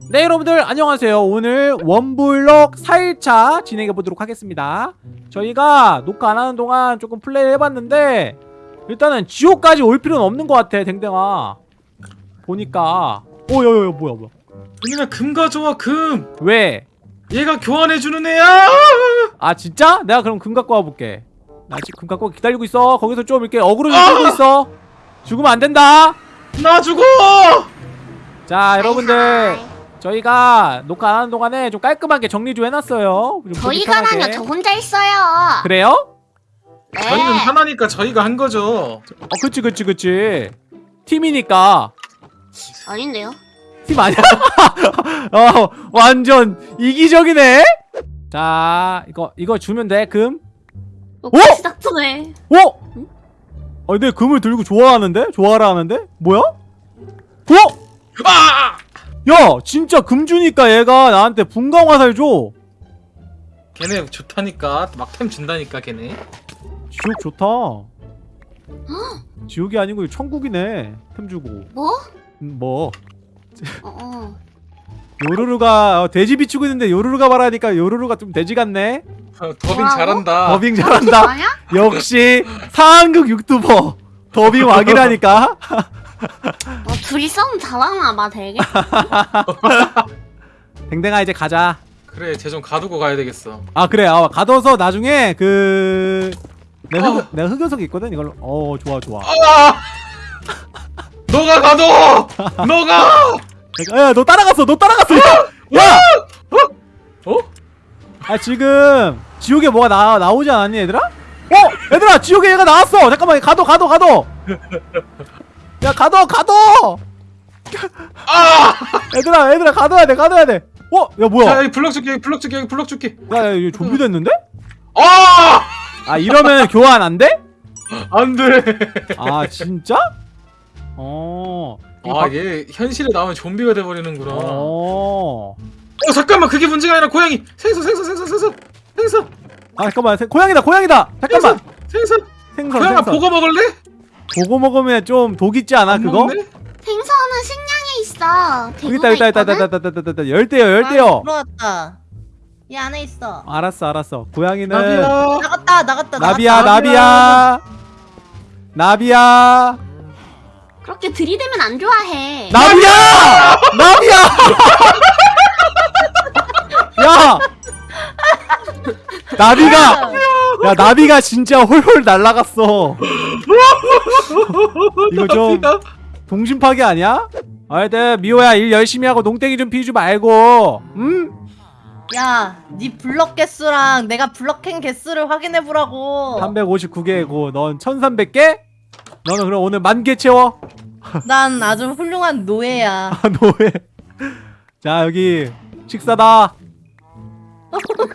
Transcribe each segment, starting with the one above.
네 여러분들 안녕하세요. 오늘 원블럭 4일차 진행해 보도록 하겠습니다. 저희가 녹화 안 하는 동안 조금 플레이 해봤는데 일단은 지옥까지 올 필요는 없는 것 같아 댕댕아. 보니까. 오여여여 뭐야 뭐야. 은민아 금 가져와 금! 왜? 얘가 교환해주는 애야! 아 진짜? 내가 그럼 금 갖고 와볼게. 나 지금 금 갖고 기다리고 있어. 거기서 좀 이렇게 어그로 좀 끌고 있어. 죽으면 안 된다. 나 죽어! 자 여러분들 저희가 녹화 안 하는 동안에 좀 깔끔하게 정리 좀 해놨어요 좀. 저희가라뇨 저 혼자 있어요. 그래요? 네. 저희는 하나니까 저희가 한 거죠 어 그치 그치 그치 팀이니까 아닌데요? 팀 아니야 어 완전 이기적이네 자 이거 이거 주면 돼 금 어, 오! 시작전에 어? 아 근데 금을 들고 좋아하는데? 좋아라 하는데? 뭐야? 어? 아! 야 진짜 금 주니까 얘가 나한테 분광 화살 줘. 걔네 좋다니까. 막템 준다니까 걔네. 지옥 좋다. 지옥이 아니고 천국이네 템 주고. 뭐? 음, 뭐? 어, 어. 요루루가 어, 돼지 비추고 있는데 요루루가 말하니까 요루루가 좀 돼지 같네. 어, 더빙 뭐라고? 잘한다. 더빙 잘한다. 아니야? 역시 상황극 유튜버. 더빙 왕이라니까 뭐 둘이 싸움 잘하나 봐 되게. 댕댕아 이제 가자 그래 쟤 좀 가두고 가야 되겠어 아 그래 아, 가둬서 나중에 그 내가, 흑, 어. 내가 흑연석 있거든 이걸로 어 좋아 좋아 아! 너가 가둬 너가 야너 따라갔어 너 따라갔어 야! 어? 아 지금 지옥에 뭐가 나, 나오지 않았니 얘들아? 어! 얘들아 지옥에 얘가 나왔어 잠깐만 가둬 가둬 가둬 야 가둬 가둬 아! 얘들아 얘들아 가둬야 돼 가둬야 돼 어? 야 뭐야 자 여기 블럭 줄게 여기 블럭 줄게 여기 블럭 줄게 야, 야 이거 좀비 됐는데? 아! 아 이러면 교환 안 돼? 안돼 아 진짜? 어. 바- 아얘 현실에 나오면 좀비가 돼버리는구나 어. 어. 잠깐만 그게 문제가 아니라 고양이 생선 생선 생선 생선 생선 아 잠깐만 생- 고양이다 고양이다 잠깐만 생선 생선 고양아 생선 보고 먹을래? 보고 먹으면 좀 독 있지 않아 그거? 빙선은 식량이 있어. 여기다 여기다 여기다 여기다 여기다 여기다 열대요 열대요. 아, 들어왔다. 이 안에 있어. 알았어 알았어. 고양이는 나비야. 나갔다 나갔다 나비야 나비야 나비야 그렇게 들이대면 안 좋아해. 나비야 나비야. 야 나비가 야 나비가 진짜 홀홀 날라갔어 이거 좀. 동심 파괴 아니야? 하여튼 미호야 일 열심히 하고 농땡이 좀 피우지 말고 음? 야, 네 블럭 개수랑 내가 블럭행 개수를 확인해 보라고. 359개고 넌 1300개? 너는 그럼 오늘 만 개 채워 난 아주 훌륭한 노예야. 아 노예 자 여기 식사다 식사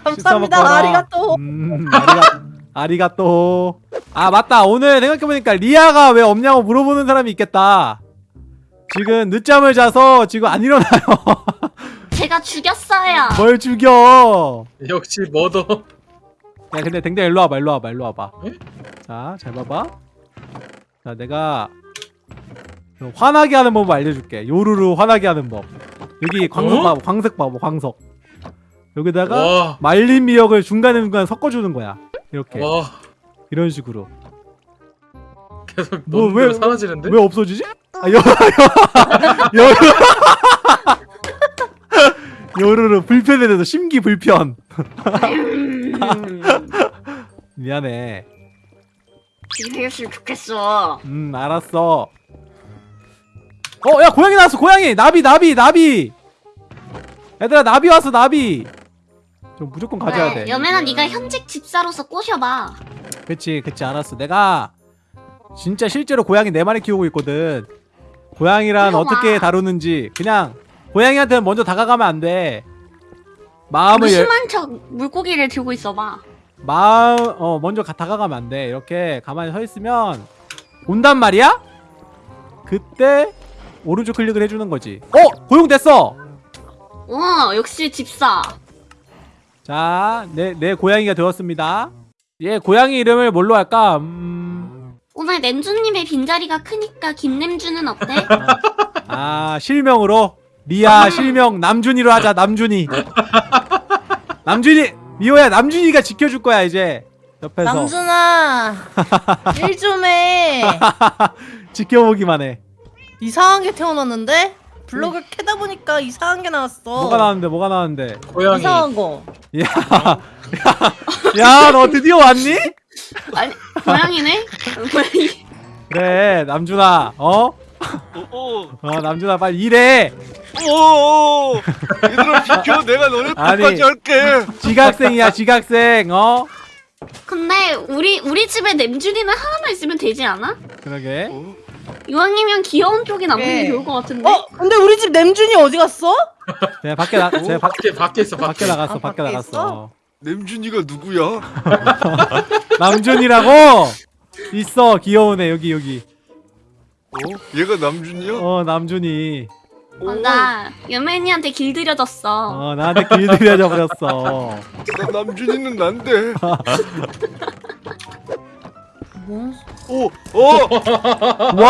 감사합니다. 아리가또. 음 아리가, 아리가또. 아 맞다. 오늘 생각해보니까 리아가 왜 없냐고 물어보는 사람이 있겠다. 지금 늦잠을 자서 지금 안 일어나요. 제가 죽였어요. 뭘 죽여? 역시 머더 야 근데 댕댕 일로 와봐 일로 와봐 일로 와봐. 에? 자잘 봐봐. 자 내가 좀 화나게 하는 법 알려줄게. 요루루 화나게 하는 법. 여기 광석 어? 봐봐 광석 봐봐 광석 여기다가 와, 말린 미역을 중간중간 섞어주는 거야. 이렇게. 와. 이런 식으로. 계속 뭐, 너무 왜- 왜, 사라지는데? 왜 없어지지? 아 여, 여, 여, 불편에 대해서 심기 불편. 미안해. 죽였으면 좋겠어. 음 알았어. 어 야 고양이 나왔어 고양이. 나비 나비 나비. 얘들아 나비 왔어 나비 좀 무조건 가져야 돼. 여매나 네가 현직 집사로서 꼬셔봐. 그치 그치 알았어. 내가 진짜 실제로 고양이 네 마리 키우고 있거든. 고양이란. 어떻게 다루는지 그냥 고양이한테는 먼저 다가가면 안 돼. 마음을 열, 무심한 척 물고기를 들고 있어봐. 마음 어 먼저 가, 다가가면 안 돼. 이렇게 가만히 서 있으면 온단 말이야? 그때 오른쪽 클릭을 해주는 거지. 어? 고용됐어! 어 역시 집사. 자 내 내 고양이가 되었습니다. 얘 고양이 이름을 뭘로 할까? 음, 오늘 냄주님의 빈자리가 크니까 김냄주는 어때? 아 실명으로? 리아 실명. 남준이로 하자 남준이. 남준이 미호야 남준이가 지켜줄 거야 이제. 옆에서. 남준아 일 좀 해. 지켜보기만 해. 이상한 게 태어났는데 블록을 캐다 보니까 이상한 게 나왔어. 뭐가 나왔는데 뭐가 나왔는데 고양이. 이상한 거. 야너 드디어 왔니? 아니 고양이네? 고양이. 그래 남준아 어? 오, 어 남준아 빨리 일해 오, 오, 얘들아 비켜, 내가 너네. 끝까지 할게. 지각생이야 지각생 어? 근데 우리 우리 집에 냄준이는 하나만 있으면 되지 않아? 그러게 어? 이왕이면 귀여운 쪽이 남는 게 네. 좋을 것 같은데. 어 근데 우리 집 냄준이 어디 갔어? 제가 밖에 나 제가 밖 밖에 밖에 있어 밖에 밖에. 나갔어 아, 밖에 밖에 나갔어 냄준이가 누구야? 남준이라고 있어 귀여운 애 여기 여기 어? 얘가 남준이야? 어 남준이 어, 나 연맨이한테 길들여졌어. 어 나한테 길들여져 버렸어 나 남준이는 난데. 뭔? 오, 어, 와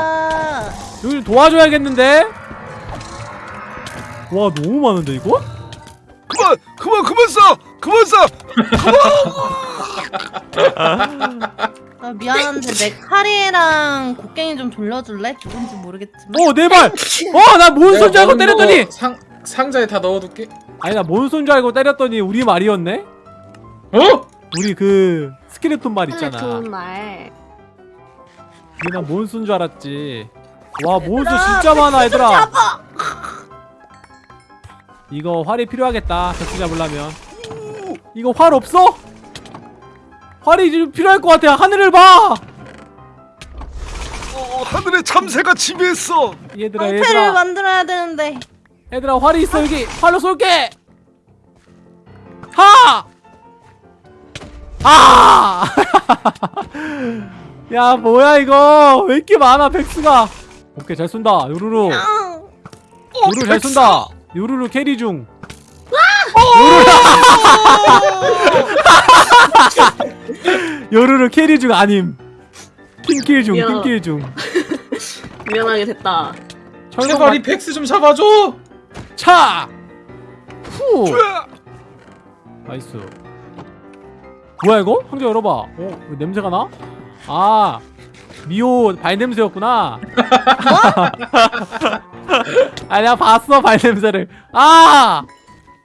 아, 여기 좀 도와줘야겠는데 와 너무 많은데 이거 그만, 그만, 그만 쏴, 그만 쏴. 아, 미안한데 내 카리랑 곡괭이 좀 돌려줄래? 누군지 모르겠지만. 어내 발 어나뭔 손줄 알고 야, 때렸더니 너상 상자에 다 넣어둘게. 아니 나뭔손줄 알고 때렸더니 우리 말이었네 어? 우리 그 스켈레톤 말 있잖아. 좋은 말. 난 몬스인 줄 알았지? 와 몬스 진짜 많아 얘들아. 이거 활이 필요하겠다. 벽수 잡으려면. 이거 활 없어? 활이 좀 필요할 것 같아. 하늘을 봐! 어, 하늘에 참새가 지배했어. 얘들아 방패를 얘들아. 만들어야 되는데. 얘들아 활이 있어 여기. 활로 쏠게! 하! 아! 야 뭐야 이거 왜 이렇게 많아 백수가 오케이 잘 쏜다 요루루 아, 요루 잘 쏜다. 요루루 carry 중. 요루루. 요루루 carry 중 아님. team kill 중, 미안. team kill 중. 미안하게 됐다. 제발 이 vex 좀 잡아줘. 차. 후. nice. 뭐야 이거? 상자 열어봐. 어, 왜 냄새가 나? 아, 미호 발 냄새였구나. 아, 내가 봤어 발 냄새를. 아.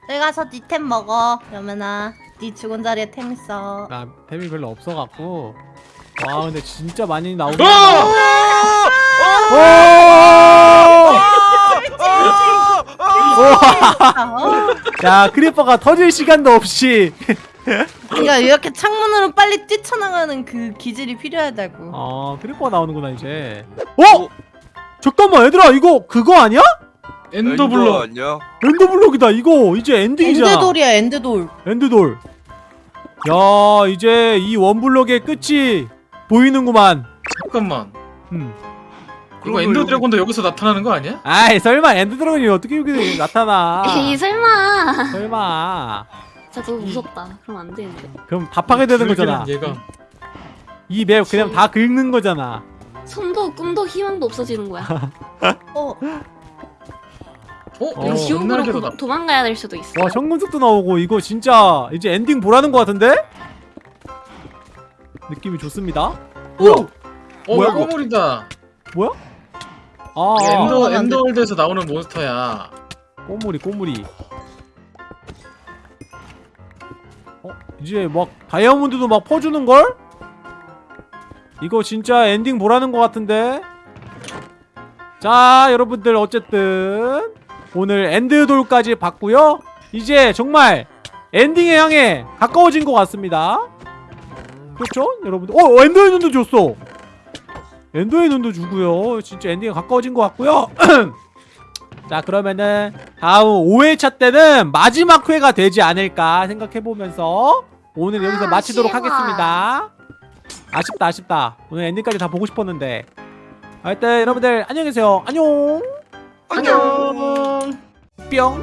내가 저 니템 먹어. 여면아, 네 죽은 자리에 템 있어. 나 템이 별로 없어갖고 와 근데 진짜 많이 나오네 어! 오! 아, 어. 야 creeper가 터질 시간도 없이 그러니까 이렇게 창문으로 빨리 뛰쳐나가는 그 기질이 필요하다고. 어 크리퍼가 나오는구나 이제 어? 잠깐만 얘들아 이거 그거 아니야? 엔더블럭. 아니야? 엔더블록이다 이거 이제 엔딩이잖아 엔드돌이야, 엔드돌. 엔드돌 야 이제 이 원블록의 끝이 보이는구만 잠깐만. 음. 이거 엔더 드래곤도 여기서 나타나는 거 아니야? 아이 설마 엔드드래곤이 어떻게 여기 나타나 에이 설마. 설마 진짜 너무 무섭다. 그럼 안 되는데. 그럼 답하게 되는 거잖아 얘가. 이 맵 그냥 다 긁는 거잖아 손도 꿈도 희망도 없어지는 거야. 어, 어? 어. 이거 지옥으로 도, 나. 도망가야 될 수도 있어. 와 현금색도 나오고 이거 진짜 이제 엔딩 보라는 것 같은데? 느낌이 좋습니다? 오! 어, 뭐야, 이거? 꼬물이다. 뭐야? 아 엔더 안 돼. 엔더월드에서 나오는 몬스터야. 꼬물이 꼬물이 어? 이제 막 다이아몬드도 막 퍼주는걸? 이거 진짜 엔딩 보라는 것 같은데? 자 여러분들 어쨌든 오늘 엔드돌까지 봤고요 이제 정말 엔딩에 향해 가까워진 것 같습니다 그렇죠? 여러분들 어! 엔더의 눈도 줬어 엔더의 눈도 주고요 진짜 엔딩에 가까워진 것 같고요 자 그러면은 다음 5회차 때는 마지막 회가 되지 않을까 생각해보면서 오늘 여기서 아, 마치도록 아쉬워. 하겠습니다. 아쉽다 아쉽다. 오늘 엔딩까지 다 보고 싶었는데. 하여튼 여러분들 안녕히 계세요. 안녕. 안녕. 뿅.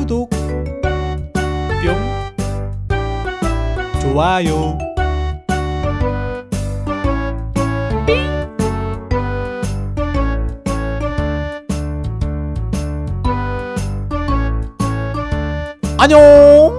구독. 뿅. 좋아요 안녕